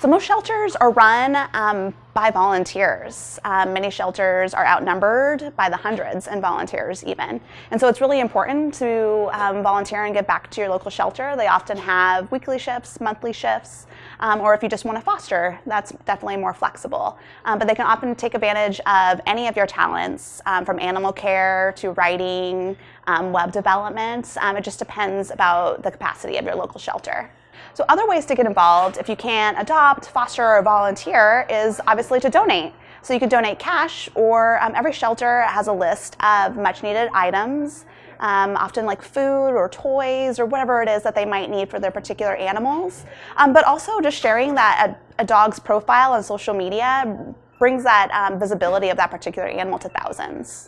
So most shelters are run um, by volunteers. Um, many shelters are outnumbered by the hundreds in volunteers even. And so it's really important to um, volunteer and get back to your local shelter. They often have weekly shifts, monthly shifts, um, or if you just want to foster, that's definitely more flexible. Um, but they can often take advantage of any of your talents, um, from animal care to writing, web development. it just depends about the capacity of your local shelter. So other ways to get involved, if you can't adopt, foster, or volunteer, is obviously to donate. So you could donate cash, or um, every shelter has a list of much needed items, um, often like food or toys or whatever it is that they might need for their particular animals. Um, but also just sharing that a, a, dog's profile on social media brings that um, visibility of that particular animal to thousands.